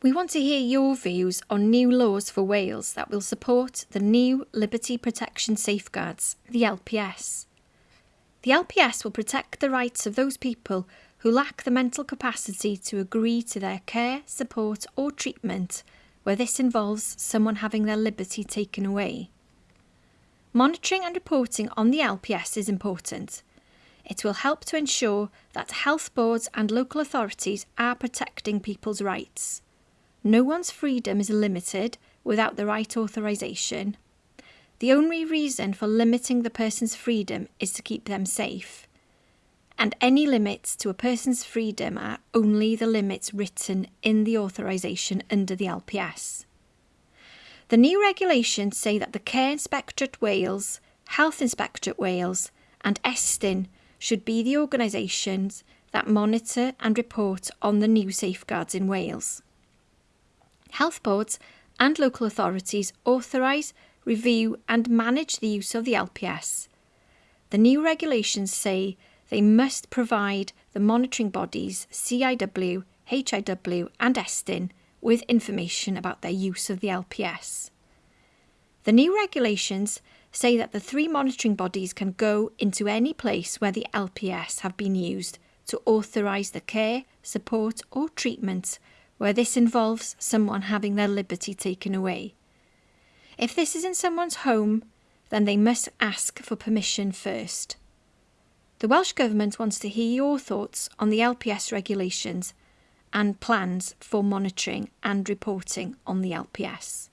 We want to hear your views on new laws for Wales that will support the new Liberty Protection Safeguards, the LPS. The LPS will protect the rights of those people who lack the mental capacity to agree to their care, support, or treatment where this involves someone having their liberty taken away. Monitoring and reporting on the LPS is important. It will help to ensure that health boards and local authorities are protecting people's rights. No one's freedom is limited without the right authorisation. The only reason for limiting the person's freedom is to keep them safe. And any limits to a person's freedom are only the limits written in the authorisation under the LPS. The new regulations say that the Care Inspectorate Wales, Health Inspectorate Wales, and Estyn should be the organisations that monitor and report on the new safeguards in Wales. Health boards and local authorities authorise, review, and manage the use of the LPS. The new regulations say they must provide the monitoring bodies CIW, HIW, and Estyn with information about their use of the LPS. The new regulations say that the three monitoring bodies can go into any place where the LPS have been used to authorise the care, support, or treatment where this involves someone having their liberty taken away. If this is in someone's home, then they must ask for permission first. The Welsh Government wants to hear your thoughts on the LPS regulations and plans for monitoring and reporting on the LPS.